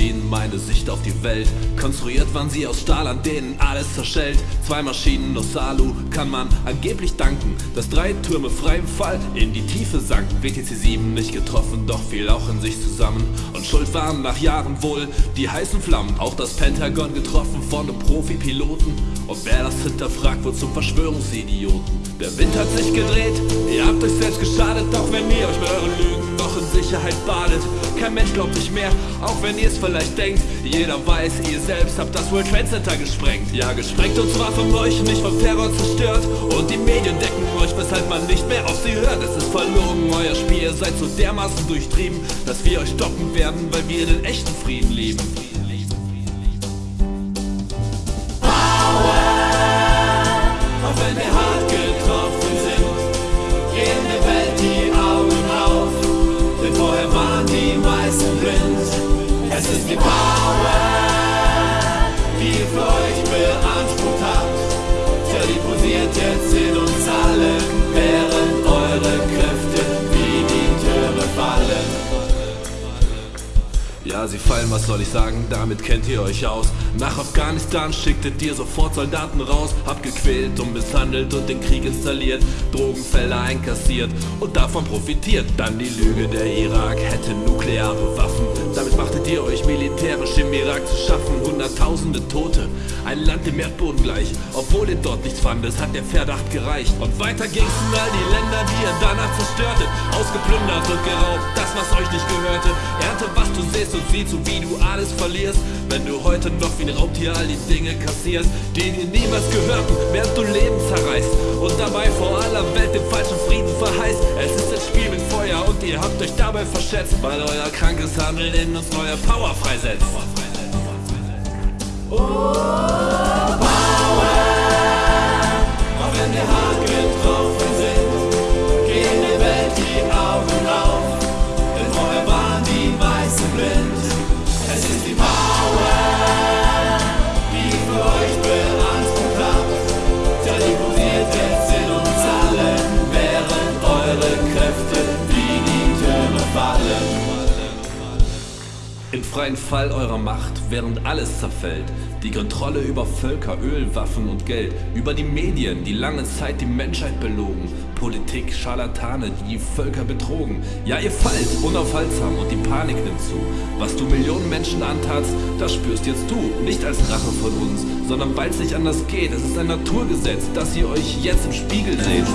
ihnen meine Sicht auf die Welt. Konstruiert waren sie aus Stahl, an denen alles zerschellt. Zwei Maschinen aus Alu kann man angeblich danken, dass drei Türme frei im Fall in die Tiefe sanken. WTC 7 nicht getroffen, doch fiel auch in sich zusammen. Und schuld waren nach Jahren wohl die heißen Flammen. Auch das Pentagon getroffen von einem Profi-Piloten. Und wer das hinterfragt, wird zum Verschwörungsidioten. Der Wind hat sich gedreht, ihr habt euch selbst geschadet, auch wenn ihr euch mit euren Lügen noch in Sicherheit badet. Kein Mensch glaubt nicht mehr, auch wenn ihr es vielleicht denkt. Jeder weiß, ihr selbst habt das World Trade Center gesprengt. Ja, gesprengt und zwar von euch, nicht vom Terror zerstört. Und die Medien decken euch, weshalb man nicht mehr auf sie hört. Es ist verlogen, euer Spiel, ihr seid so dermaßen durchtrieben, dass wir euch stoppen werden, weil wir den echten Frieden lieben. Waren die meisten blind. Es ist die Power, die ihr für euch beansprucht habt. Posiert jetzt in uns allen, Sie fallen, was soll ich sagen, damit kennt ihr euch aus. Nach Afghanistan schicktet ihr sofort Soldaten raus, habt gequält und misshandelt und den Krieg installiert, Drogenfelder einkassiert und davon profitiert. Dann die Lüge, der Irak hätte nukleare Waffen. Damit machtet ihr euch militärisch im Irak zu schaffen, hunderttausende Tote, ein Land dem Erdboden gleich. Obwohl ihr dort nichts fandet, hat der Verdacht gereicht. Und weiter ging's in all die Länder, die ihr danach zerstörtet, ausgeplündert und geraubt, das was euch nicht gehörte. Ernte, was du siehst und siehst, so wie du alles verlierst, wenn du heute noch wie ein Raubtier all die Dinge kassierst, die dir niemals gehörten, während du Leben zerreißt und dabei vor aller Welt den falschen Frieden verheißt. Es ist ein Spiel mit Feuer und ihr habt euch dabei verschätzt, weil euer krankes Handeln in uns neue Power freisetzt. Auch freien Fall eurer Macht, während alles zerfällt, die Kontrolle über Völker, Öl, Waffen und Geld, über die Medien, die lange Zeit die Menschheit belogen, Politik, Scharlatane, die Völker betrogen. Ja, ihr fallt unaufhaltsam und die Panik nimmt zu. Was du Millionen Menschen antatst, das spürst jetzt du, nicht als Rache von uns, sondern weil es nicht anders geht. Es ist ein Naturgesetz, dass ihr euch jetzt im Spiegel seht.